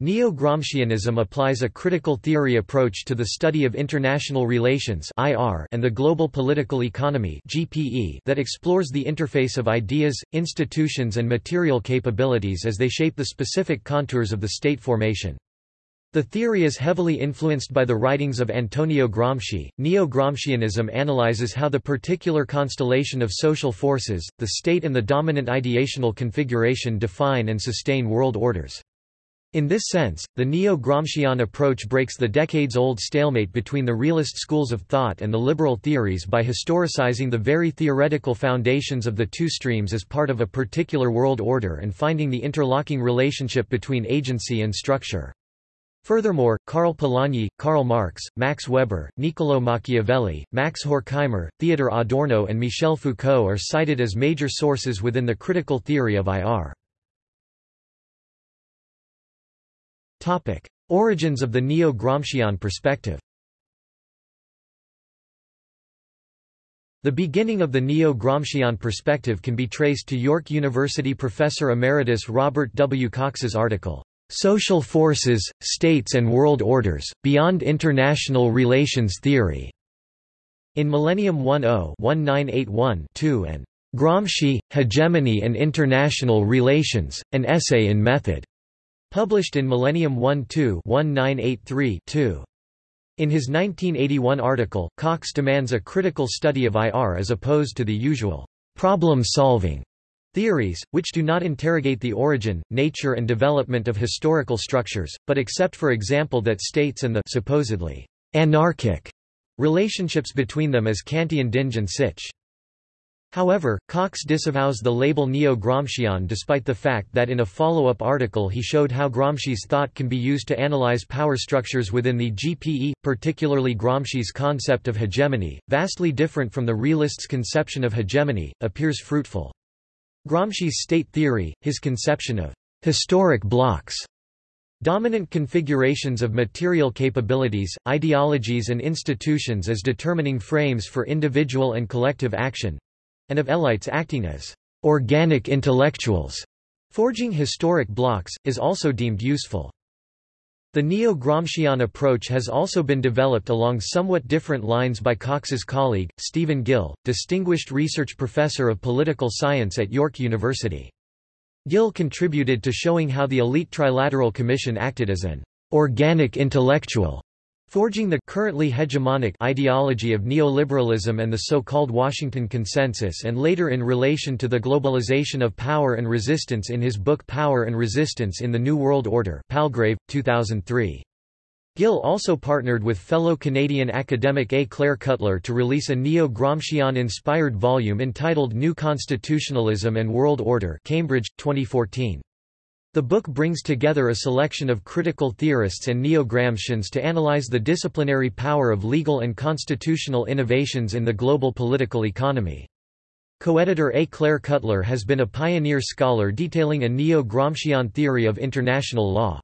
Neo-Gramscianism applies a critical theory approach to the study of international relations and the global political economy that explores the interface of ideas, institutions and material capabilities as they shape the specific contours of the state formation. The theory is heavily influenced by the writings of Antonio Gramsci. Neo Gramscianism analyzes how the particular constellation of social forces, the state, and the dominant ideational configuration define and sustain world orders. In this sense, the Neo-Gramscian approach breaks the decades-old stalemate between the realist schools of thought and the liberal theories by historicizing the very theoretical foundations of the two streams as part of a particular world order and finding the interlocking relationship between agency and structure. Furthermore, Karl Polanyi, Karl Marx, Max Weber, Niccolò Machiavelli, Max Horkheimer, Theodor Adorno and Michel Foucault are cited as major sources within the critical theory of IR. Origins of the Neo-Gramscian perspective. The beginning of the Neo-Gramscian perspective can be traced to York University professor emeritus Robert W. Cox's article, "'Social Forces, States and World Orders, Beyond International Relations Theory' in Millennium 10-1981-2 and "'Gramsci, Hegemony and International Relations, An Essay in Method' Published in Millennium 1-2-1983-2. In his 1981 article, Cox demands a critical study of IR as opposed to the usual problem-solving theories, which do not interrogate the origin, nature and development of historical structures, but accept for example that states and the supposedly anarchic relationships between them as Kantian Dinge an sich. However, Cox disavows the label Neo-Gramscian despite the fact that in a follow-up article he showed how Gramsci's thought can be used to analyze power structures within the GPE, particularly Gramsci's concept of hegemony, vastly different from the realists' conception of hegemony, appears fruitful. Gramsci's state theory, his conception of historic blocs, Dominant configurations of material capabilities, ideologies and institutions as determining frames for individual and collective action, and of elites acting as organic intellectuals. Forging historic blocs, is also deemed useful. The Neo-Gramscian approach has also been developed along somewhat different lines by Cox's colleague, Stephen Gill, distinguished research professor of political science at York University. Gill contributed to showing how the elite Trilateral Commission acted as an organic intellectual Forging the currently hegemonic ideology of neoliberalism and the so-called Washington Consensus and later in relation to the globalization of power and resistance in his book Power and Resistance in the New World Order Palgrave, 2003. Gill also partnered with fellow Canadian academic A. Claire Cutler to release a neo-Gramscian-inspired volume entitled New Constitutionalism and World Order Cambridge, 2014. The book brings together a selection of critical theorists and neo-Gramscians to analyze the disciplinary power of legal and constitutional innovations in the global political economy. Co-editor A. Claire Cutler has been a pioneer scholar detailing a neo-Gramscian theory of international law.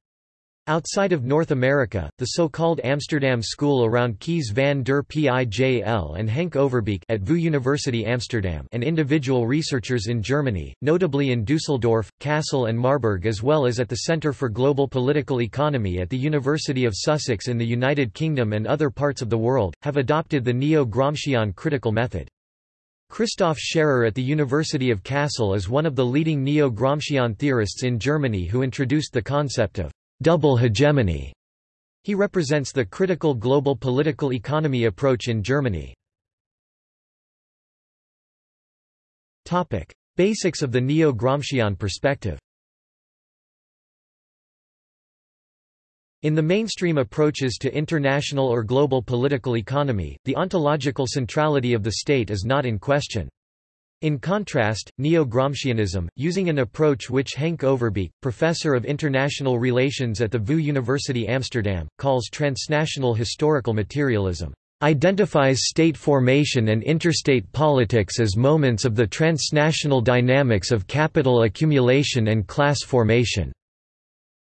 Outside of North America, the so-called Amsterdam School around Kees van der Pijl and Henk Overbeek at VU University Amsterdam and individual researchers in Germany, notably in Dusseldorf, Kassel and Marburg as well as at the Centre for Global Political Economy at the University of Sussex in the United Kingdom and other parts of the world, have adopted the Neo-Gramscian critical method. Christoph Scherrer at the University of Kassel is one of the leading Neo-Gramscian theorists in Germany who introduced the concept of double hegemony. He represents the critical global political economy approach in Germany. Topic: Basics of the Neo-Gramscian perspective. In the mainstream approaches to international or global political economy, the ontological centrality of the state is not in question. In contrast, Neo-Gramscianism, using an approach which Henk Overbeek, professor of international relations at the VU University Amsterdam, calls transnational historical materialism, identifies state formation and interstate politics as moments of the transnational dynamics of capital accumulation and class formation.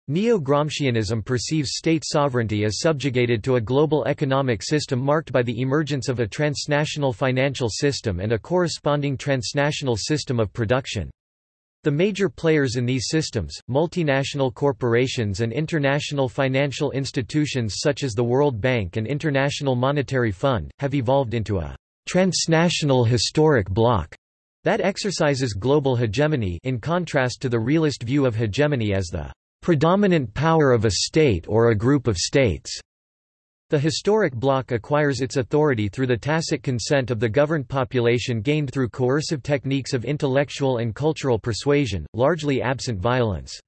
Neo-Gramscianism perceives state sovereignty as subjugated to a global economic system marked by the emergence of a transnational financial system and a corresponding transnational system of production. The major players in these systems, multinational corporations and international financial institutions such as the World Bank and International Monetary Fund, have evolved into a transnational historic bloc that exercises global hegemony in contrast to the realist view of hegemony as the predominant power of a state or a group of states. The historic bloc acquires its authority through the tacit consent of the governed population gained through coercive techniques of intellectual and cultural persuasion, largely absent violence.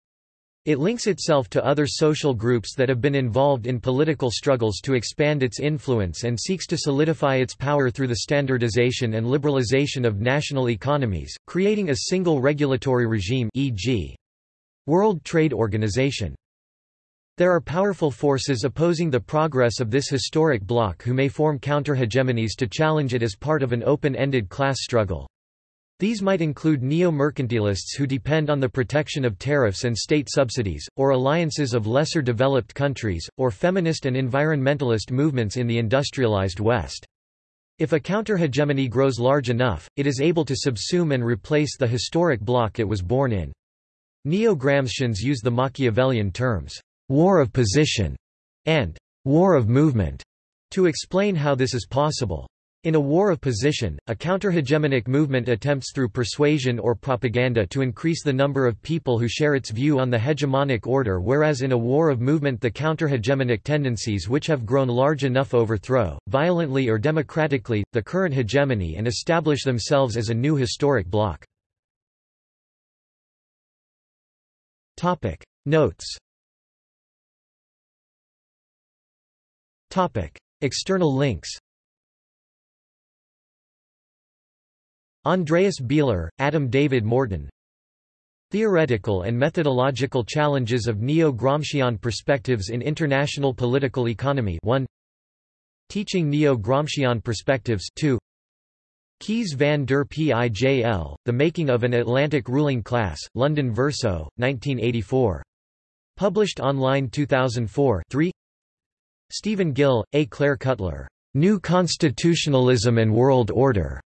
It links itself to other social groups that have been involved in political struggles to expand its influence and seeks to solidify its power through the standardization and liberalization of national economies, creating a single regulatory regime e.g. World Trade Organization. There are powerful forces opposing the progress of this historic bloc who may form counter-hegemonies to challenge it as part of an open-ended class struggle. These might include neo-mercantilists who depend on the protection of tariffs and state subsidies, or alliances of lesser developed countries, or feminist and environmentalist movements in the industrialized West. If a counter-hegemony grows large enough, it is able to subsume and replace the historic bloc it was born in. Neo-Gramscians use the Machiavellian terms, war of position, and war of movement, to explain how this is possible. In a war of position, a counter-hegemonic movement attempts through persuasion or propaganda to increase the number of people who share its view on the hegemonic order whereas in a war of movement the counter-hegemonic tendencies which have grown large enough overthrow, violently or democratically, the current hegemony and establish themselves as a new historic bloc. Notes. Topic. External links. Andreas Bieler, Adam David Morton. Theoretical and methodological challenges of Neo-Gramscian perspectives in international political economy 1 Teaching Neo-Gramscian perspectives 2 Kees van der Pijl, The Making of an Atlantic Ruling Class, London Verso, 1984. Published online 2004 3 Stephen Gill, A. Claire Cutler. New Constitutionalism and World Order.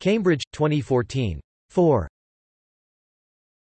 Cambridge, 2014. 4.